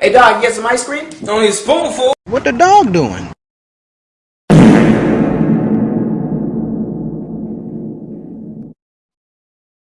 Hey dog, you get some ice cream? Only a spoonful. What the dog doing?